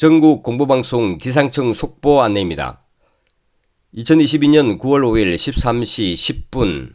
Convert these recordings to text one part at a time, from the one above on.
전국 공보방송 기상청 속보 안내입니다. 2022년 9월 5일 13시 10분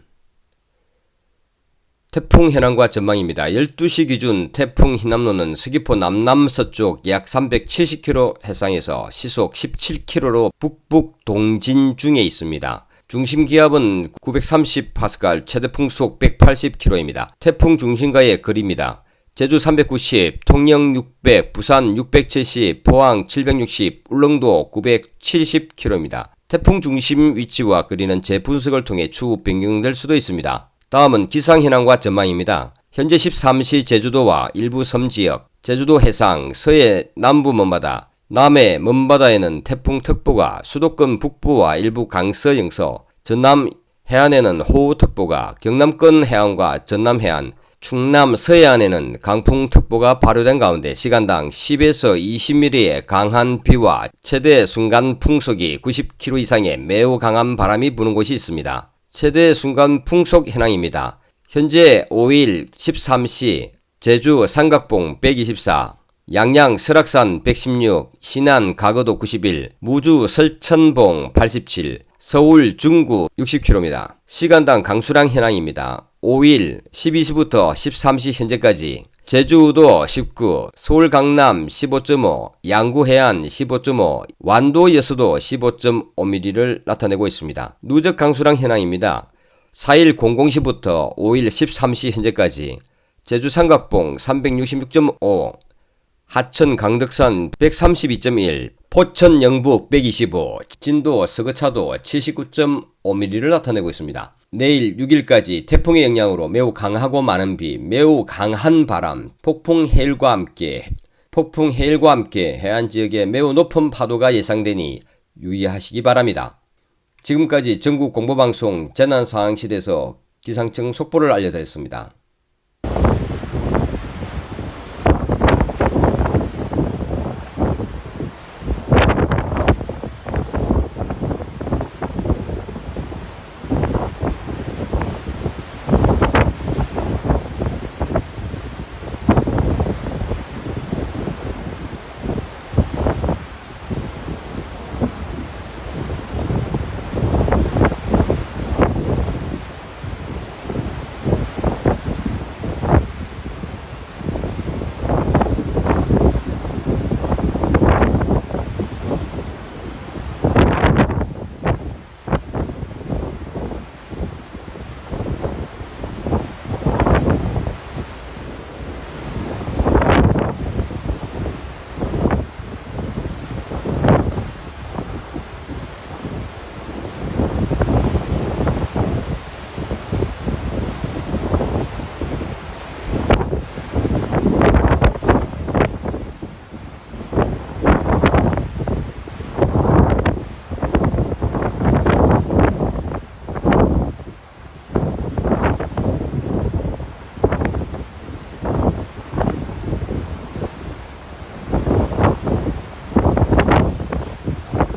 태풍 현황과 전망입니다. 12시 기준 태풍 희남로는 서귀포 남남서쪽 약 370km 해상에서 시속 17km로 북북 동진 중에 있습니다. 중심 기압은 930파스칼, 최대 풍속 180km입니다. 태풍 중심과의 거리입니다. 제주 390, 통영 600, 부산 670, 포항 760, 울릉도 970km입니다. 태풍 중심 위치와 거리는 재분석을 통해 추후 변경될 수도 있습니다. 다음은 기상 현황과 전망입니다. 현재 13시 제주도와 일부 섬지역, 제주도 해상, 서해 남부 먼바다, 남해 먼바다에는 태풍특보가 수도권 북부와 일부 강서 영서, 전남 해안에는 호우특보가 경남권 해안과 전남 해안, 충남 서해안에는 강풍특보가 발효된 가운데 시간당 10에서 20mm의 강한 비와 최대 순간 풍속이 90km 이상의 매우 강한 바람이 부는 곳이 있습니다. 최대 순간 풍속 현황입니다. 현재 5일 13시 제주 삼각봉 124, 양양 설악산 116, 신안 가거도 91, 무주 설천봉 87, 서울 중구 60km입니다. 시간당 강수량 현황입니다. 5일 12시부터 13시 현재까지 제주도 19, 서울 강남 15.5, 양구 해안 15.5, 완도 여수도 15.5mm를 나타내고 있습니다. 누적 강수량 현황입니다. 4일 00시부터 5일 13시 현재까지 제주 삼각봉 366.5, 하천 강덕산 132.1, 포천 영북 125, 진도 서거차도 79.5mm를 나타내고 있습니다. 내일 6일까지 태풍의 영향으로 매우 강하고 많은 비, 매우 강한 바람, 폭풍 해일과 함께 폭풍 해일과 함께 해안 지역에 매우 높은 파도가 예상되니 유의하시기 바랍니다. 지금까지 전국 공보방송 재난상황시대에서 기상청 속보를 알려드렸습니다.